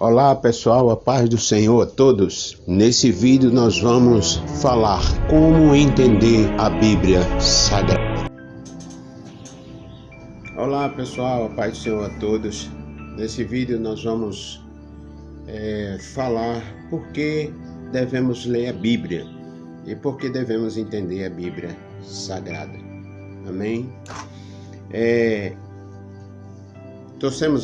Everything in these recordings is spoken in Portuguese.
Olá pessoal, a paz do Senhor a todos. Nesse vídeo nós vamos falar como entender a Bíblia Sagrada. Olá pessoal, a paz do Senhor a todos. Nesse vídeo nós vamos é, falar por que devemos ler a Bíblia e por que devemos entender a Bíblia Sagrada. Amém? É,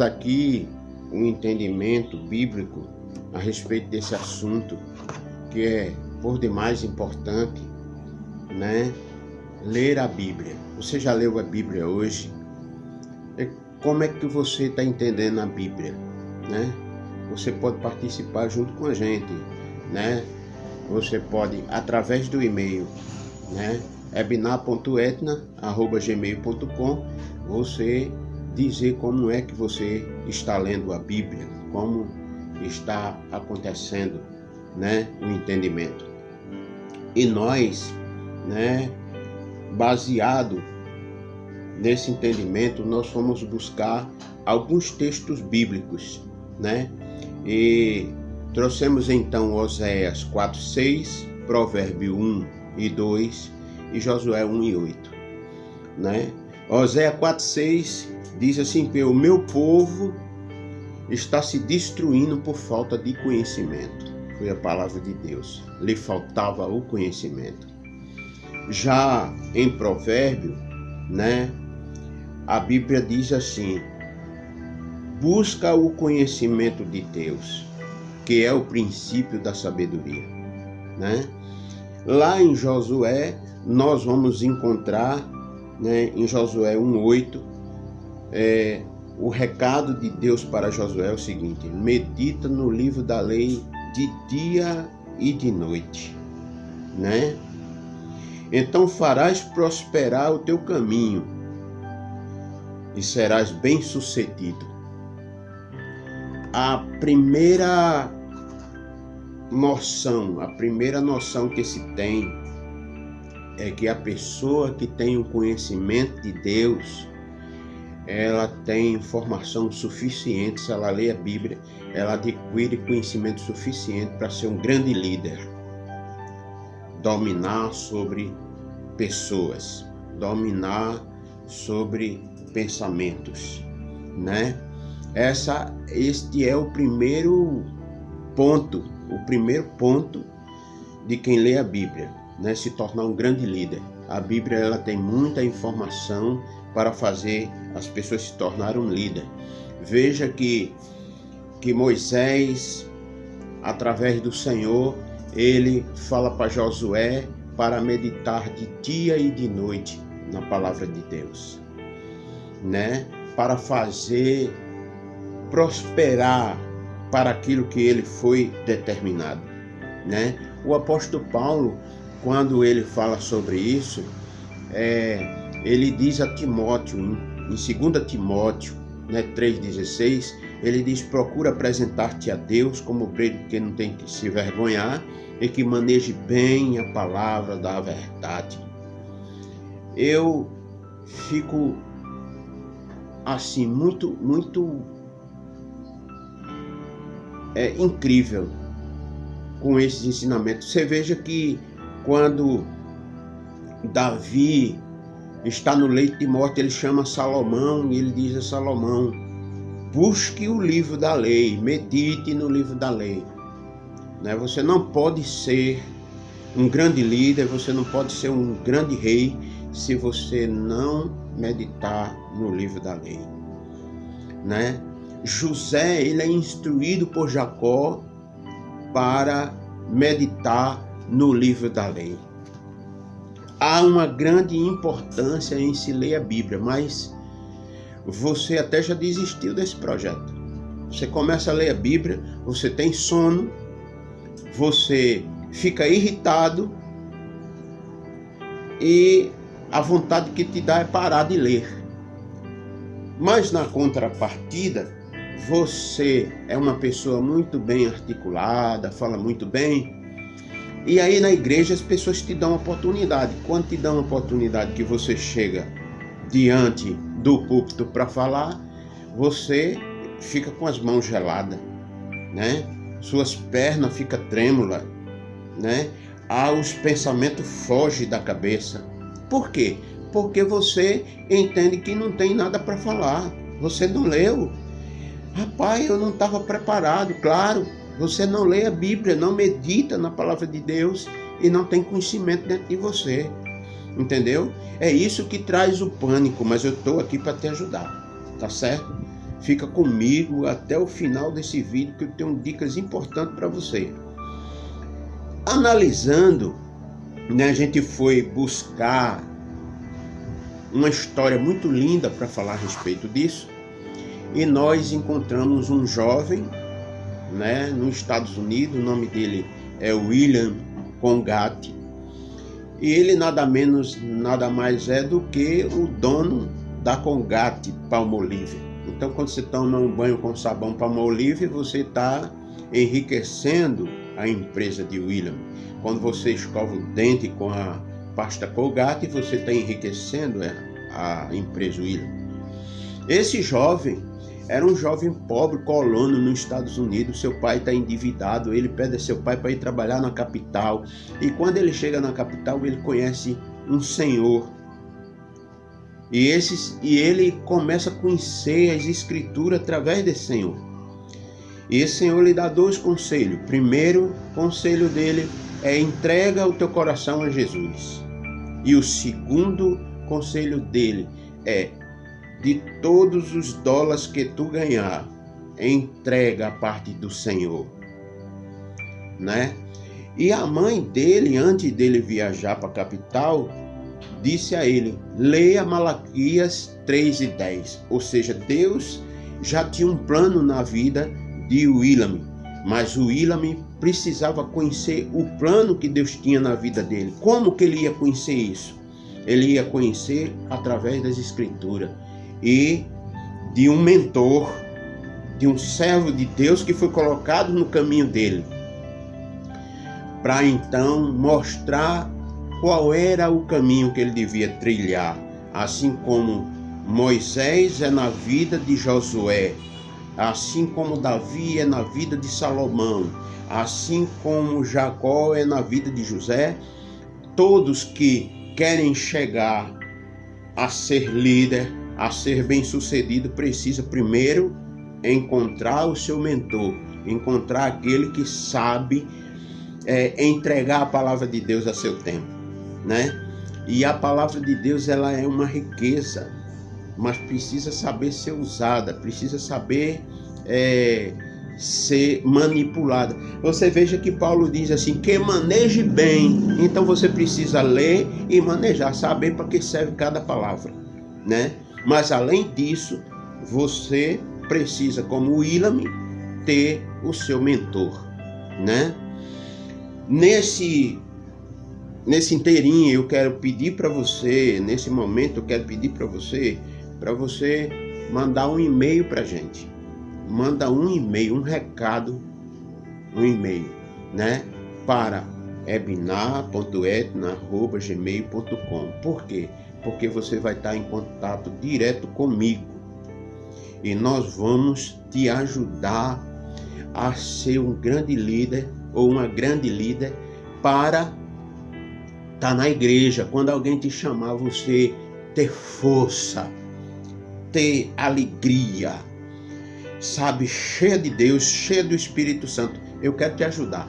aqui um entendimento bíblico a respeito desse assunto, que é por demais importante, né? Ler a Bíblia. Você já leu a Bíblia hoje? E como é que você está entendendo a Bíblia, né? Você pode participar junto com a gente, né? Você pode através do e-mail, né? ebinar.etna@gmail.com você dizer como é que você está lendo a Bíblia, como está acontecendo, né, o entendimento. E nós, né, baseado nesse entendimento, nós fomos buscar alguns textos bíblicos, né? E trouxemos então Oséias 4:6, Provérbio 1 e 2 e Josué 1 e 8, né? Oséias 4:6 diz assim o meu povo está se destruindo por falta de conhecimento. Foi a palavra de Deus. Lhe faltava o conhecimento. Já em Provérbio, né, a Bíblia diz assim: busca o conhecimento de Deus, que é o princípio da sabedoria, né? Lá em Josué, nós vamos encontrar, né, em Josué 1:8, é, o recado de Deus para Josué é o seguinte: medita no livro da lei de dia e de noite, né? Então farás prosperar o teu caminho e serás bem-sucedido. A primeira noção, a primeira noção que se tem é que a pessoa que tem o conhecimento de Deus, ela tem informação suficiente, se ela lê a Bíblia, ela adquire conhecimento suficiente para ser um grande líder, dominar sobre pessoas, dominar sobre pensamentos, né? Essa, este é o primeiro ponto, o primeiro ponto de quem lê a Bíblia, né? Se tornar um grande líder. A Bíblia ela tem muita informação para fazer as pessoas se tornarem um líder. Veja que, que Moisés, através do Senhor, ele fala para Josué para meditar de dia e de noite na palavra de Deus, né? Para fazer prosperar para aquilo que ele foi determinado, né? O apóstolo Paulo, quando ele fala sobre isso, é, ele diz a Timóteo, em, em 2 Timóteo né, 3,16, ele diz: procura apresentar-te a Deus como obreiro que não tem que se vergonhar e que maneje bem a palavra da verdade. Eu fico assim, muito, muito é, incrível com esses ensinamentos. Você veja que quando Davi está no leito de morte, ele chama Salomão e ele diz a Salomão: busque o livro da lei, medite no livro da lei. Né? Você não pode ser um grande líder, você não pode ser um grande rei se você não meditar no livro da lei. Né? José ele é instruído por Jacó para meditar no livro da lei há uma grande importância em se ler a Bíblia, mas você até já desistiu desse projeto. Você começa a ler a Bíblia, você tem sono, você fica irritado e a vontade que te dá é parar de ler. Mas na contrapartida, você é uma pessoa muito bem articulada, fala muito bem, e aí na igreja as pessoas te dão oportunidade. Quando te dão oportunidade que você chega diante do púlpito para falar, você fica com as mãos geladas. né? Suas pernas ficam trêmulas, né? Ah, os pensamentos fogem da cabeça. Por quê? Porque você entende que não tem nada para falar. Você não leu. Rapaz, eu não estava preparado, claro. Você não lê a Bíblia, não medita na palavra de Deus e não tem conhecimento dentro de você. Entendeu? É isso que traz o pânico, mas eu estou aqui para te ajudar. Tá certo? Fica comigo até o final desse vídeo que eu tenho dicas importantes para você. Analisando, né, a gente foi buscar uma história muito linda para falar a respeito disso. E nós encontramos um jovem, né, nos Estados Unidos, o nome dele é William Congate. E ele nada menos, nada mais é do que o dono da Congate Palmolive. Então, quando você toma um banho com sabão Palmolive, você está enriquecendo a empresa de William. Quando você escova o dente com a pasta Colgate, você está enriquecendo a empresa William. Esse jovem era um jovem pobre, colono nos Estados Unidos. Seu pai está endividado. Ele pede a seu pai para ir trabalhar na capital. E quando ele chega na capital, ele conhece um senhor. E, esses, e ele começa a conhecer as escrituras através desse senhor. E esse Senhor lhe dá dois conselhos. Primeiro conselho dele é entrega o teu coração a Jesus. E o segundo conselho dele é de todos os dólares que tu ganhar, entrega a parte do Senhor. Né? E a mãe dele, antes dele viajar para a capital, disse a ele: leia Malaquias 3 e 10. Ou seja, Deus já tinha um plano na vida de William, mas o William precisava conhecer o plano que Deus tinha na vida dele. Como que ele ia conhecer isso? Ele ia conhecer através das escrituras e de um mentor, de um servo de Deus que foi colocado no caminho dele, para então mostrar qual era o caminho que ele devia trilhar, assim como Moisés é na vida de Josué, assim como Davi é na vida de Salomão, assim como Jacó é na vida de José, todos que querem chegar a ser líder, a ser bem-sucedido, precisa primeiro encontrar o seu mentor, encontrar aquele que sabe é, entregar a palavra de Deus a seu tempo, né? E a palavra de Deus ela é uma riqueza, mas precisa saber ser usada, precisa saber é, ser manipulada. Você veja que Paulo diz assim: que maneje bem. Então você precisa ler e manejar, saber para que serve cada palavra, né? Mas além disso, você precisa, como William, ter o seu mentor, né? Nesse nesse inteirinho eu quero pedir para você, nesse momento eu quero pedir para você para você mandar um e-mail para gente. Manda um e-mail, um recado, um e-mail, né? Para ebinar.etna.gmail.com. Por quê? Porque você vai estar em contato direto comigo. E nós vamos te ajudar a ser um grande líder ou uma grande líder para estar na igreja. Quando alguém te chamar, você ter força, ter alegria, sabe, cheia de Deus, cheia do Espírito Santo. Eu quero te ajudar,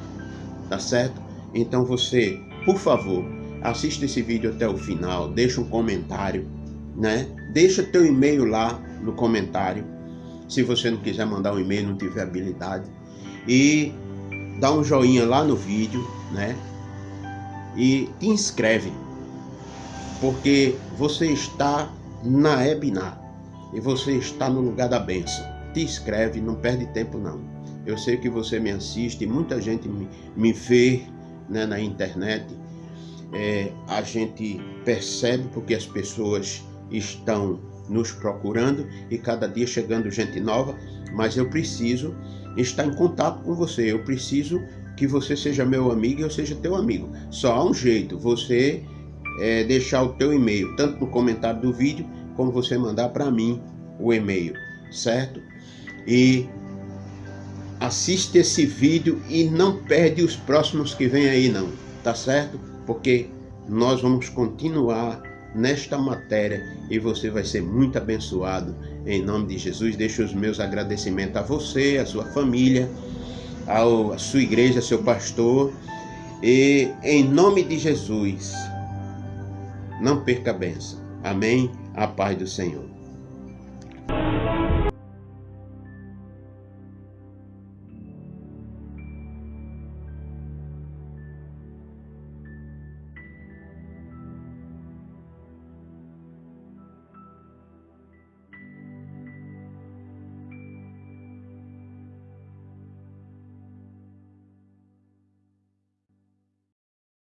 tá certo? Então você, por favor, assista esse vídeo até o final, deixa um comentário, né? Deixa teu e-mail lá no comentário. Se você não quiser mandar um e-mail, não tiver habilidade. E dá um joinha lá no vídeo, né? E te inscreve. Porque você está na Ebinar e você está no lugar da bênção. Te inscreve, não perde tempo não. Eu sei que você me assiste, muita gente me, me vê né, na internet. É, a gente percebe porque as pessoas estão nos procurando e cada dia chegando gente nova, mas eu preciso estar em contato com você. Eu preciso que você seja meu amigo e eu seja teu amigo. Só há um jeito, você é, deixar o teu e-mail, tanto no comentário do vídeo, como você mandar para mim o e-mail, certo? E assiste esse vídeo e não perde os próximos que vem aí não, tá certo? Porque nós vamos continuar nesta matéria e você vai ser muito abençoado em nome de Jesus. Deixo os meus agradecimentos a você, a sua família, ao, a sua igreja, seu pastor e em nome de Jesus, não perca a benção. Amém? A paz do Senhor.